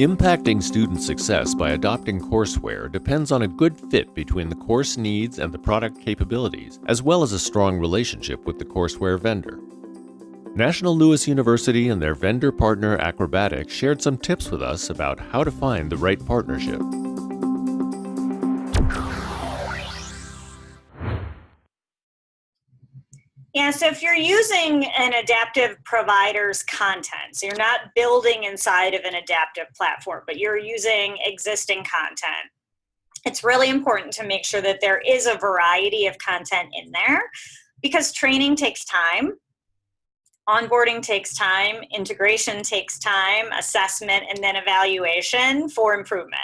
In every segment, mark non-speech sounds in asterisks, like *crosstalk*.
Impacting student success by adopting courseware depends on a good fit between the course needs and the product capabilities, as well as a strong relationship with the courseware vendor. National Louis University and their vendor partner Acrobatiq shared some tips with us about how to find the right partnership. Yeah, so if you're using an adaptive provider's content, so you're not building inside of an adaptive platform, but you're using existing content, it's really important to make sure that there is a variety of content in there because training takes time, onboarding takes time, integration takes time, assessment, and then evaluation for improvement.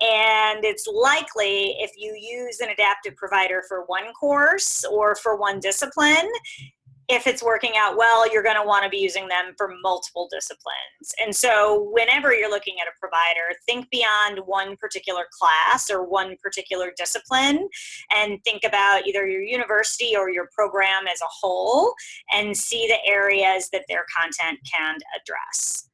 And it's likely if you use an adaptive provider for one course or for one discipline, if it's working out well, you're going to want to be using them for multiple disciplines. And so whenever you're looking at a provider, think beyond one particular class or one particular discipline and think about either your university or your program as a whole and see the areas that their content can address.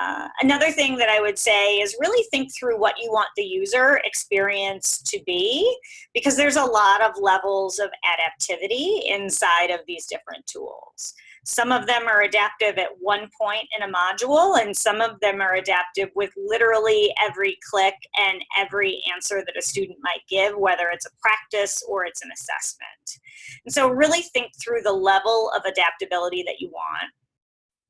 Uh, another thing that I would say is really think through what you want the user experience to be because there's a lot of levels of adaptivity inside of these different tools. Some of them are adaptive at one point in a module and some of them are adaptive with literally every click and every answer that a student might give, whether it's a practice or it's an assessment. And so really think through the level of adaptability that you want.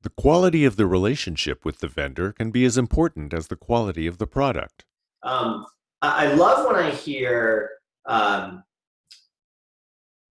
The quality of the relationship with the vendor can be as important as the quality of the product. Um, I love when I hear um,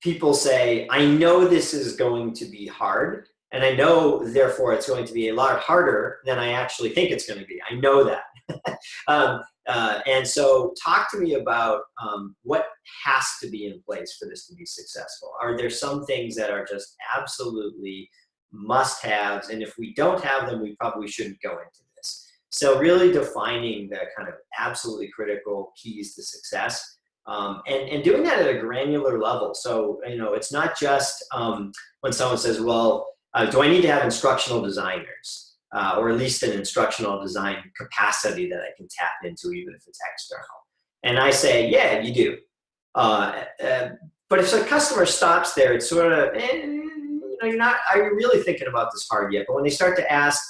people say, I know this is going to be hard, and I know, therefore, it's going to be a lot harder than I actually think it's going to be. I know that. *laughs* um, uh, and so talk to me about um, what has to be in place for this to be successful. Are there some things that are just absolutely must-haves, and if we don't have them, we probably shouldn't go into this. So really defining the kind of absolutely critical keys to success um, and, and doing that at a granular level. So, you know, it's not just um, when someone says, well, uh, do I need to have instructional designers? Uh, or at least an instructional design capacity that I can tap into even if it's external. And I say, yeah, you do. Uh, uh but if a customer stops there, it's sort of, eh, you're not, are you really thinking about this hard yet? But when they start to ask,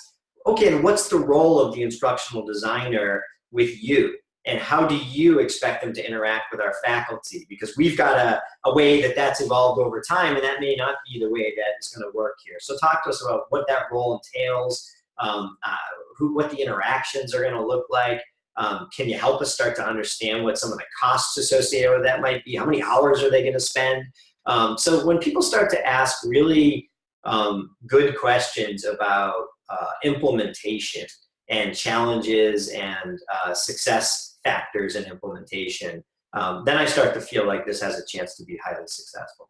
okay, and what's the role of the instructional designer with you? And how do you expect them to interact with our faculty? Because we've got a, a way that that's evolved over time, and that may not be the way that is going to work here. So talk to us about what that role entails, um, uh, who, what the interactions are going to look like. Um, can you help us start to understand what some of the costs associated with that might be? How many hours are they going to spend? Um, so when people start to ask really um, good questions about uh, implementation and challenges and uh, success factors in implementation, um, then I start to feel like this has a chance to be highly successful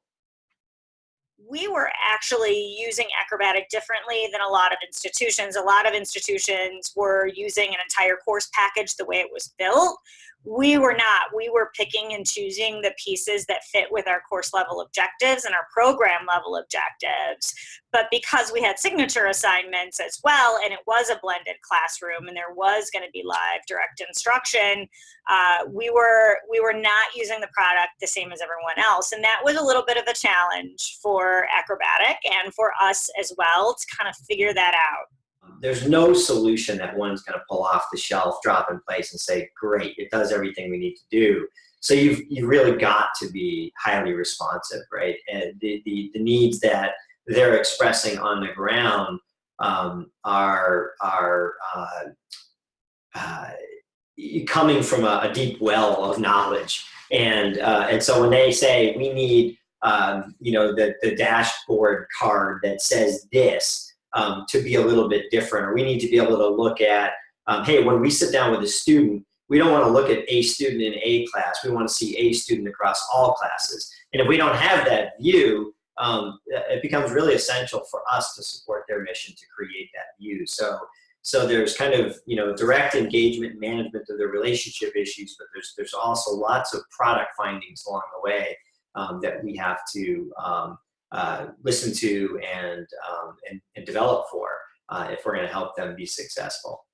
we were actually using Acrobatiq differently than a lot of institutions. A lot of institutions were using an entire course package the way it was built, we were not. We were picking and choosing the pieces that fit with our course level objectives and our program level objectives. But because we had signature assignments as well, and it was a blended classroom, and there was going to be live direct instruction, uh, we were we were not using the product the same as everyone else, and that was a little bit of a challenge for Acrobatiq and for us as well to kind of figure that out there's no solution that one's going to pull off the shelf, drop in place, and say, "Great, it does everything we need to do." So you've you really got to be highly responsive, right? And the the, the needs that they're expressing on the ground um, are are uh, uh, coming from a, a, deep well of knowledge, and uh, and so when they say we need um, you know the the dashboard card that says this um, to be a little bit different, or we need to be able to look at, um, hey, when we sit down with a student, we don't want to look at a student in a class. We want to see a student across all classes. And if we don't have that view, um, it becomes really essential for us to support their mission to create that view. So, so there's kind of you know direct engagement, management of the relationship issues, but there's there's also lots of product findings along the way um, that we have to um, uh, listen to and, um, and, and, develop for uh, if we're going to help them be successful.